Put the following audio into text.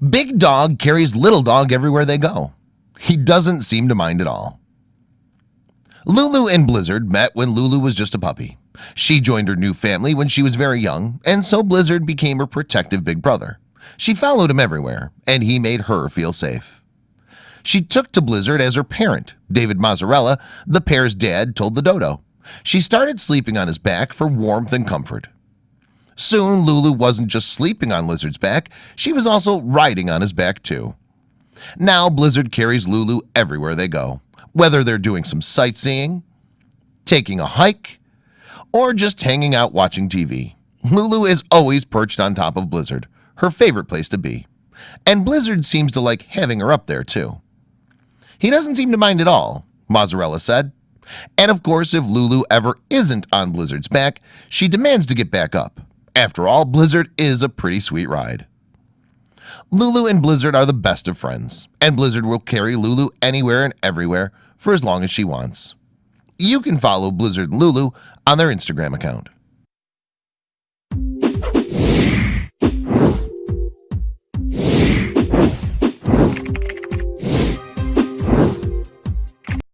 Big dog carries little dog everywhere they go. He doesn't seem to mind at all. Lulu and Blizzard met when Lulu was just a puppy. She joined her new family when she was very young, and so Blizzard became her protective big brother. She followed him everywhere, and he made her feel safe. She took to Blizzard as her parent. David Mazzarella, the pair's dad, told the dodo. She started sleeping on his back for warmth and comfort. Soon Lulu wasn't just sleeping on Blizzard's back, she was also riding on his back too. Now Blizzard carries Lulu everywhere they go, whether they're doing some sightseeing, taking a hike, or just hanging out watching TV. Lulu is always perched on top of Blizzard, her favorite place to be. And Blizzard seems to like having her up there too. He doesn't seem to mind at all, Mazzarella said. And of course, if Lulu ever isn't on Blizzard's back, she demands to get back up. After all, Blizzard is a pretty sweet ride. Lulu and Blizzard are the best of friends, and Blizzard will carry Lulu anywhere and everywhere for as long as she wants. You can follow Blizzard and Lulu on their Instagram account.